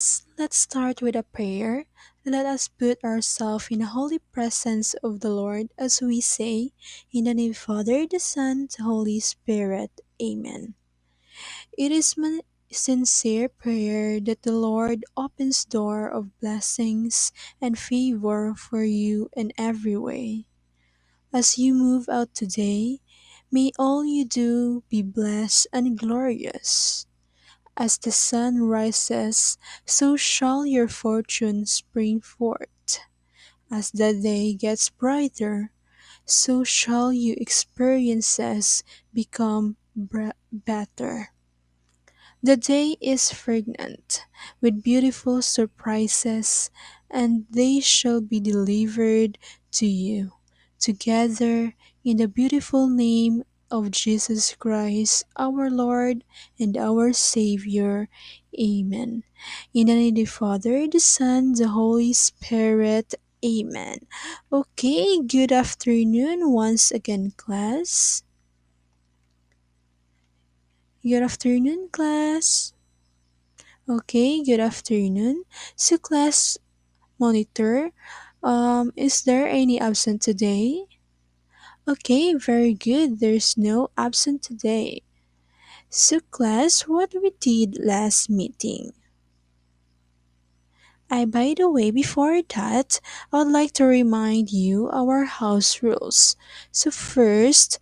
Let's start with a prayer. Let us put ourselves in the holy presence of the Lord as we say, In the name of the Father, the Son, the Holy Spirit. Amen. It is my sincere prayer that the Lord opens door of blessings and favor for you in every way. As you move out today, may all you do be blessed and glorious. As the sun rises, so shall your fortune spring forth. As the day gets brighter, so shall your experiences become better. The day is pregnant with beautiful surprises, and they shall be delivered to you together in the beautiful name of Jesus Christ, our Lord and our Savior. Amen. In the name of the Father, the Son, the Holy Spirit. Amen. Okay, good afternoon once again, class. Good afternoon, class. Okay, good afternoon. So, class monitor, um, is there any absent today? Okay, very good. There's no absent today. So, class, what we did last meeting? I, by the way, before that, I would like to remind you our house rules. So, first,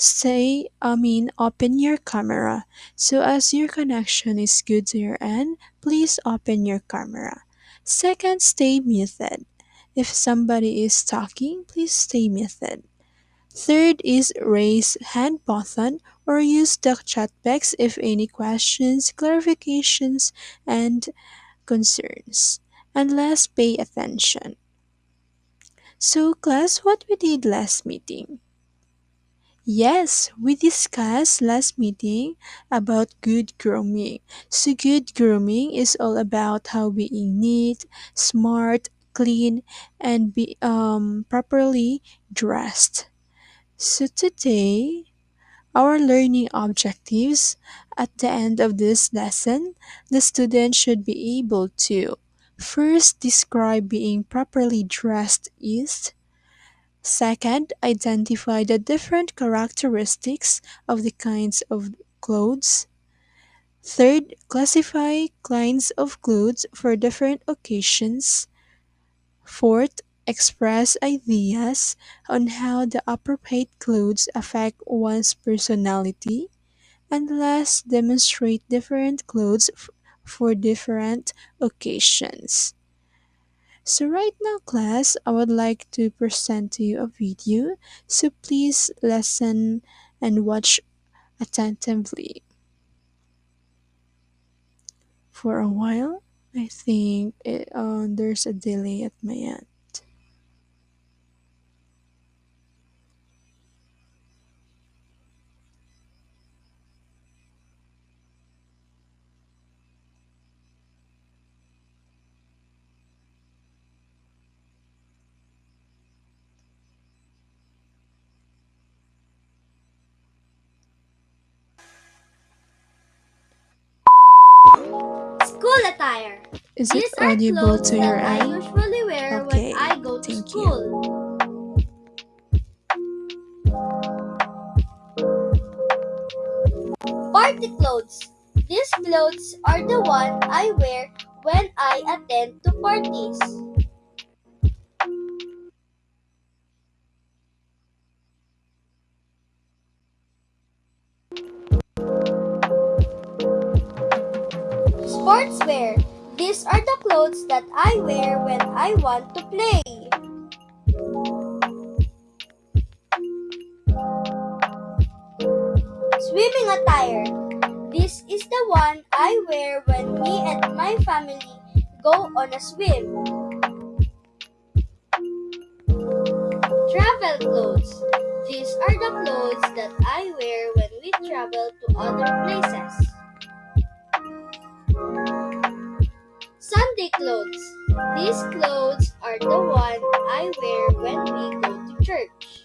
Say, I mean, open your camera. So as your connection is good to your end, please open your camera. Second, stay muted. If somebody is talking, please stay muted. Third is raise hand button or use the chat box if any questions, clarifications, and concerns. And last, pay attention. So class, what we did last meeting? Yes, we discussed last meeting about good grooming. So good grooming is all about how being neat, smart, clean, and be um properly dressed. So today, our learning objectives at the end of this lesson, the student should be able to first describe being properly dressed is Second, identify the different characteristics of the kinds of clothes. Third, classify kinds of clothes for different occasions. Fourth, express ideas on how the appropriate clothes affect one's personality. And last, demonstrate different clothes for different occasions. So right now class, I would like to present to you a video. So please listen and watch attentively. For a while, I think it, uh, there's a delay at my end. Is it audible to your that I usually wear Okay, when I go to thank you. school. Party clothes. These clothes are the one I wear when I attend to parties. These are the clothes that I wear when I want to play. Swimming attire. This is the one I wear when me and my family go on a swim. Travel clothes. These are the clothes that I wear when we travel to other places. Sunday clothes. These clothes are the one I wear when we go to church.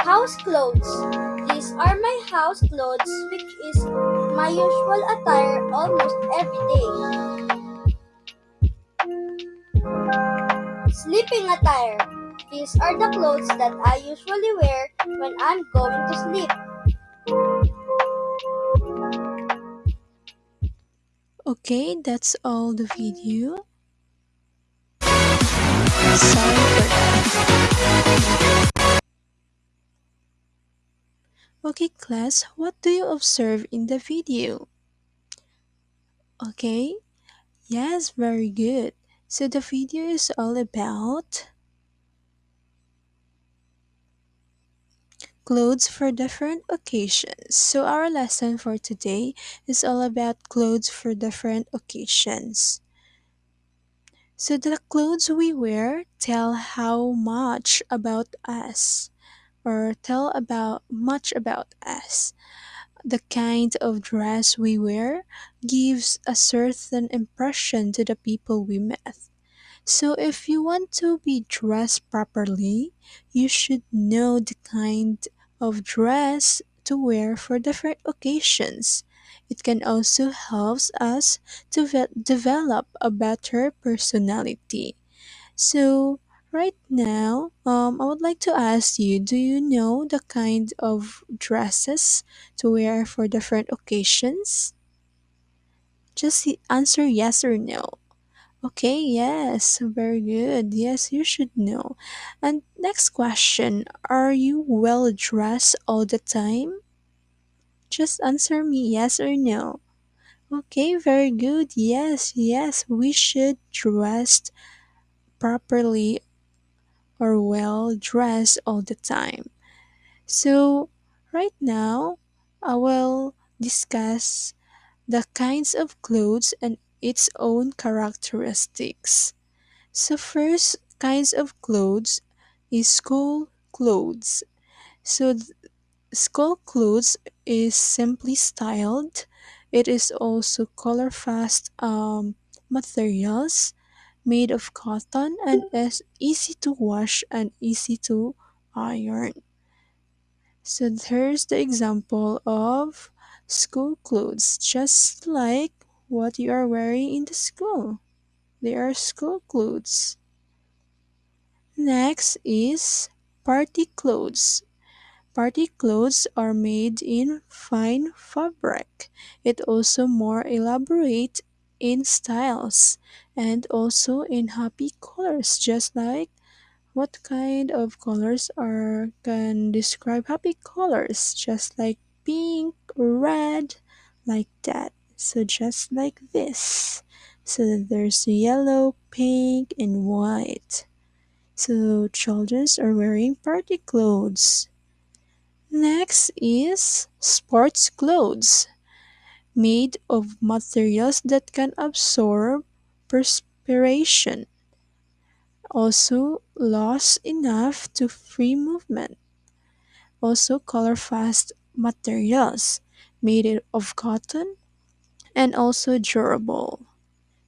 House clothes. These are my house clothes which is my usual attire almost every day. Sleeping attire. These are the clothes that I usually wear when I'm going to sleep. Okay, that's all the video. Sorry for. Okay, class, what do you observe in the video? Okay, yes, very good. So the video is all about clothes for different occasions. So our lesson for today is all about clothes for different occasions. So the clothes we wear tell how much about us or tell about much about us. The kind of dress we wear gives a certain impression to the people we met. So if you want to be dressed properly, you should know the kind of dress to wear for different occasions. It can also help us to ve- develop a better personality. So right now, um, I would like to ask you, do you know the kind of dresses to wear for different occasions? Just answer yes or no. Okay, yes, very good. Yes, you should know. And next question Are you well dressed all the time? Just answer me yes or no. Okay, very good. Yes, yes, we should dress properly or well dressed all the time. So, right now, I will discuss the kinds of clothes and its own characteristics. So first kinds of clothes is school clothes. So school clothes is simply styled. It is also color fast um, materials made of cotton and is easy to wash and easy to iron. So there's the example of school clothes, just like what you are wearing in the school. They are school clothes. Next is party clothes. Party clothes are made in fine fabric. It also more elaborate in styles and also in happy colors just like what kind of colors are can describe happy colors just like pink, red, like that. So just like this. So there's yellow, pink and white. So children are wearing party clothes. Next is sports clothes, made of materials that can absorb perspiration, also lost enough to free movement. Also color fast materials, made of cotton and also durable.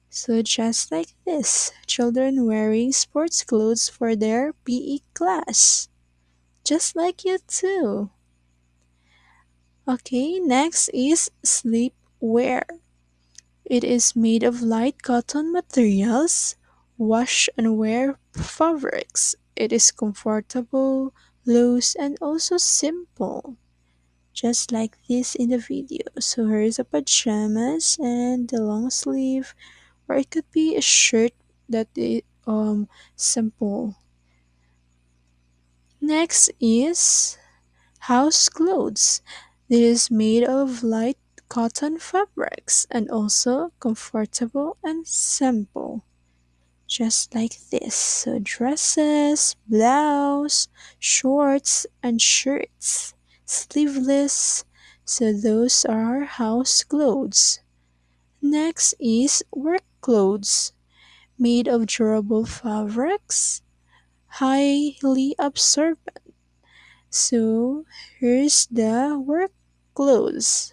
So just like this, children wearing sports clothes for their PE class. Just like you too. Okay, next is sleepwear. It is made of light cotton materials, wash and wear fabrics. It is comfortable, loose, and also simple. Just like this in the video. So here is a pajamas and the long sleeve, or it could be a shirt that is um simple. Next is House clothes. It is made of light cotton fabrics and also comfortable and simple. Just like this. So dresses, blouse, shorts, and shirts. Sleeveless. So those are house clothes. Next is work clothes. Made of durable fabrics, highly absorbent So here's the work clothes.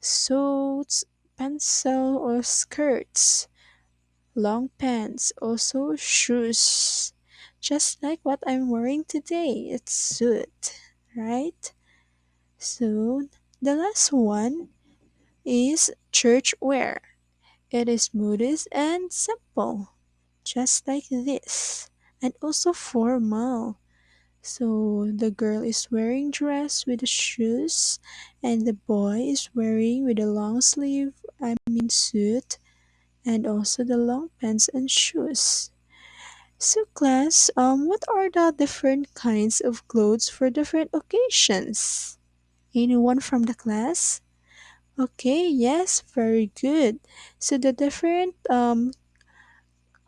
Suits, pencil or skirts, long pants, also shoes. Just like what I'm wearing today, it's suit, right? So the last one is church wear. It is modest and simple, just like this, and also formal. So the girl is wearing dress with the shoes, and the boy is wearing with a long sleeve, I mean suit, and also the long pants and shoes. So class, um, what are the different kinds of clothes for different occasions? Anyone from the class? Okay, yes, very good. So the different um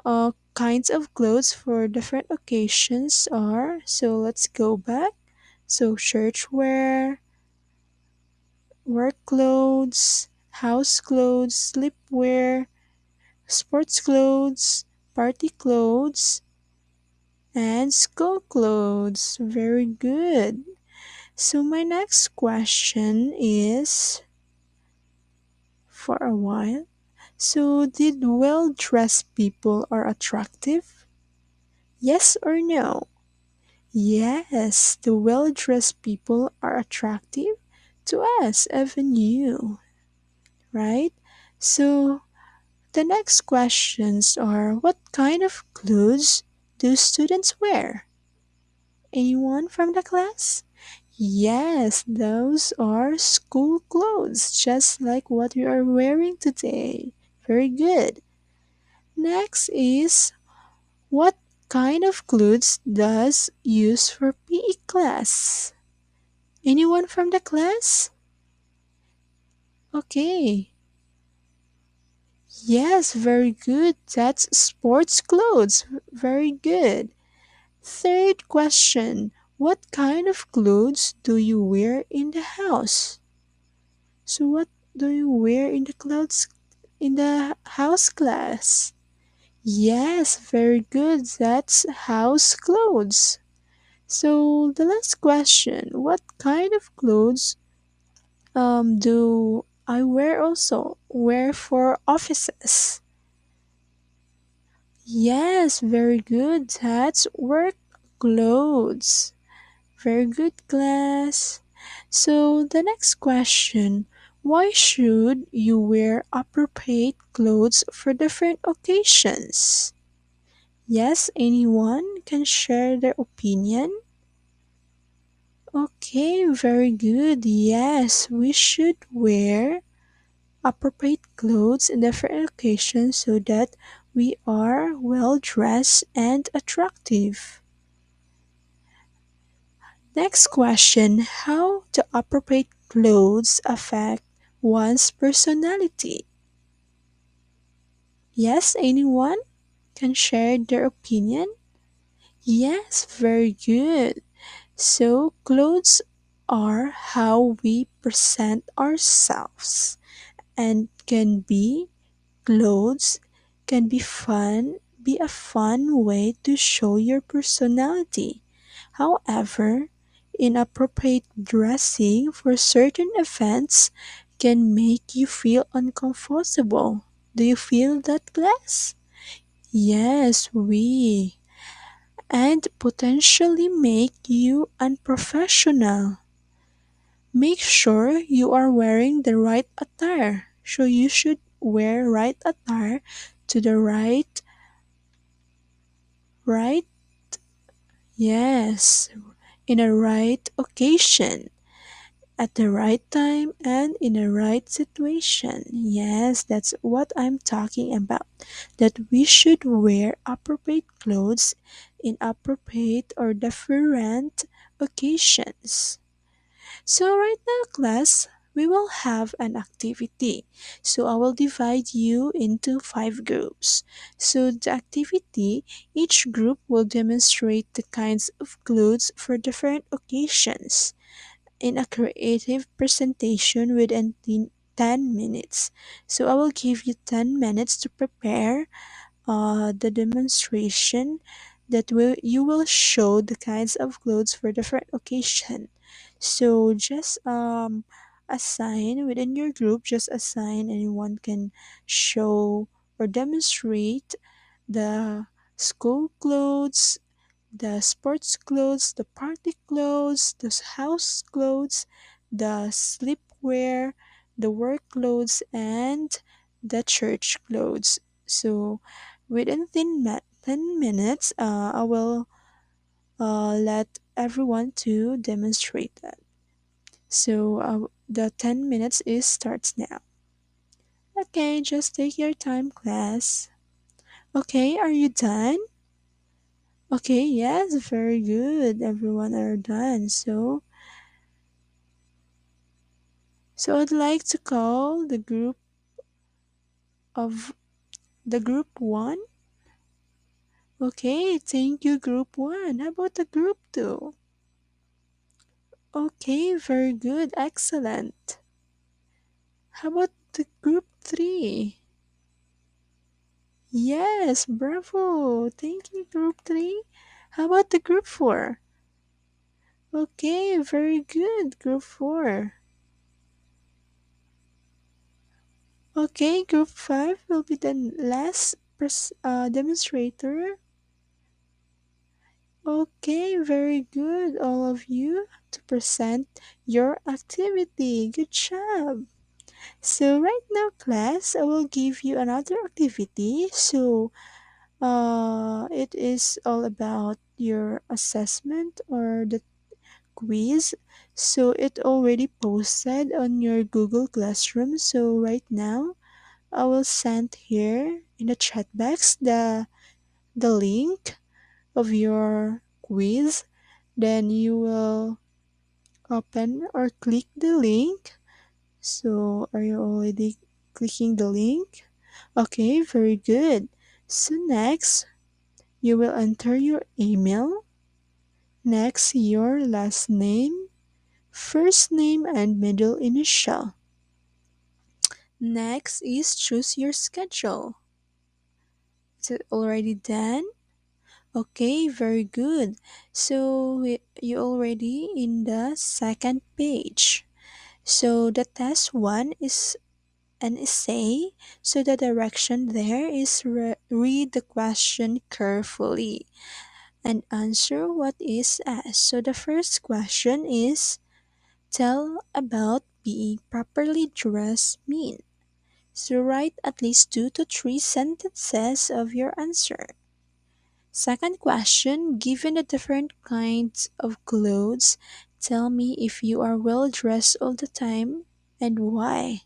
uh kinds of clothes for different occasions are so let's go back. So church wear, work clothes, house clothes, sleepwear, sports clothes, party clothes, and school clothes. Very good. So my next question is for a while. So did well-dressed people are attractive? Yes or no? Yes, the well-dressed people are attractive to us, even you, right? So the next questions are what kind of clothes do students wear? Anyone from the class? Yes, those are school clothes, just like what you are wearing today. Very good. Next is what kind of clothes does use for PE class? Anyone from the class? Okay. Yes, very good. That's sports clothes. Very good. Third question. What kind of clothes do you wear in the house? So what do you wear in the clothes in the house class? Yes, very good. That's house clothes. So the last question, what kind of clothes um do I wear also? Wear for offices? Yes, very good. That's work clothes. Very good, class. So, the next question Why should you wear appropriate clothes for different occasions? Yes, anyone can share their opinion? Okay, very good. Yes, we should wear appropriate clothes in different occasions so that we are well dressed and attractive. Next question How do appropriate clothes affect one's personality? Yes, anyone can share their opinion? Yes, very good. So, clothes are how we present ourselves and can be clothes can be fun be a fun way to show your personality. However, inappropriate dressing for certain events can make you feel uncomfortable. Do you feel that, class? Yes, we. And potentially make you unprofessional. Make sure you are wearing the right attire. So you should wear right attire to the right right yes in a right occasion at the right time and in the right situation. Yes, that's what I'm talking about. That we should wear appropriate clothes in appropriate or different occasions. So, right now, class, we will have an activity. So, I will divide you into five groups. So, the activity, each group will demonstrate the kinds of clothes for different occasions in a creative presentation within 10 minutes. So, I will give you 10 minutes to prepare uh, the demonstration that will you will show the kinds of clothes for different occasion so just um assign within your group just assign anyone can show or demonstrate the school clothes the sports clothes the party clothes the house clothes the sleepwear the work clothes and the church clothes. So within 10, 10 minutes, uh, I will uh, let everyone to demonstrate that. So uh, the 10 minutes is starts now. Okay, just take your time, class. Okay, are you done? Okay, yes, very good. Everyone are done. So, so I'd like to call the group of the group 1. Okay, thank you group 1. How about the group 2? Okay, very good. Excellent. How about the group 3? Yes, bravo. Thank you group 3. How about the group 4? Okay, very good. Group 4. Okay, group 5 will be the last uh, demonstrator. Okay, very good, all of you, to present your activity. Good job. So, right now, class, I will give you another activity. So, uh, it is all about your assessment or the quiz. So, it already posted on your Google Classroom. So, right now, I will send here in the chat box the the link of your quiz. Then you will open or click the link. So are you already clicking the link? Okay, very good. So next, you will enter your email. Next, your last name, first name and middle initial. Next is choose your schedule. Is it already done? Okay, very good. So you already in the second page. So the test one is an essay. So the direction there is re- read the question carefully and answer what is asked. So the first question is tell about being properly dressed mean. So write at least two to three sentences of your answer. Second question Given the different kinds of clothes, tell me if you are well dressed all the time and why.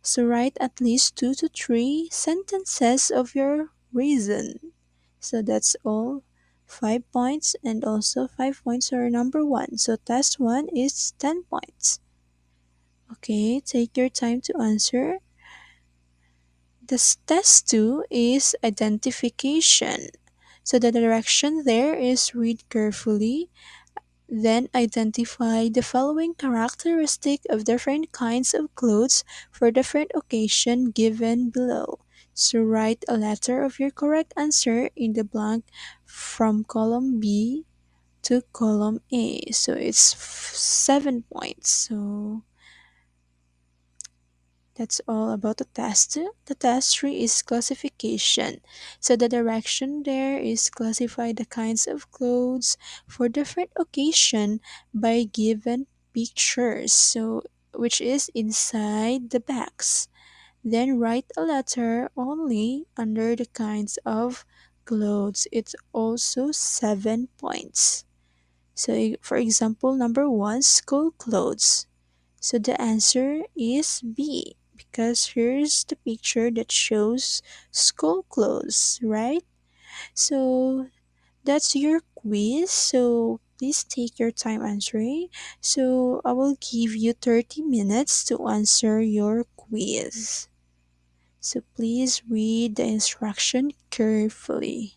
So write at least two to three sentences of your reason. So that's all. Five points and also five points are number one. So test one is 10 points. Okay, take your time to answer. The test two is identification. So the direction there is read carefully, then identify the following characteristic of different kinds of clothes for different occasion given below. So write a letter of your correct answer in the blank from column B to column A. So it's f- 7 points. So that's all about the test. The test three is classification. So the direction there is classify the kinds of clothes for different occasion by given pictures. So which is inside the box. Then write a letter only under the kinds of clothes. It's also seven points. So for example, number one, school clothes. So the answer is B because here's the picture that shows school clothes, right? So that's your quiz. So please take your time answering. So I will give you 30 minutes to answer your quiz. So please read the instruction carefully.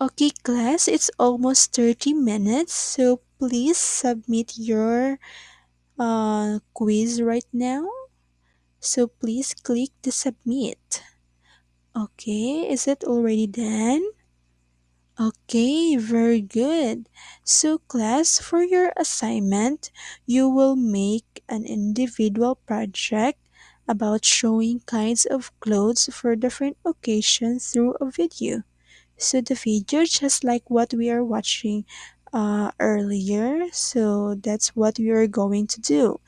Okay, class, it's almost 30 minutes. So please submit your uh, quiz right now. So please click the submit. Okay, is it already done? Okay, very good. So, class, for your assignment, you will make an individual project about showing kinds of clothes for different occasions through a video. So, the video, just like what we are watching uh, earlier. So that's what we are going to do.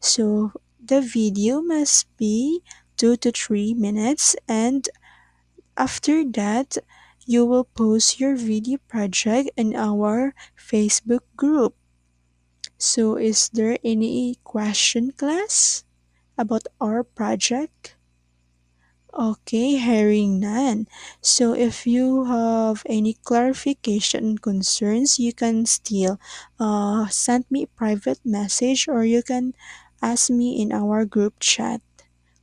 So the video must be two to three minutes, and after that, you will post your video project in our Facebook group. So, is there any question, class, about our project? Okay, hearing none. So if you have any clarification concerns, you can still uh, send me a private message or you can ask me in our group chat.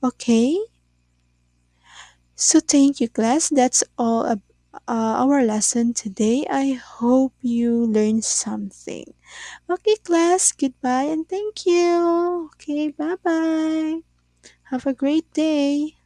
Okay? So thank you class. That's all uh, our lesson today. I hope you learned something. Okay class, goodbye and thank you. Okay, bye-bye. Have a great day.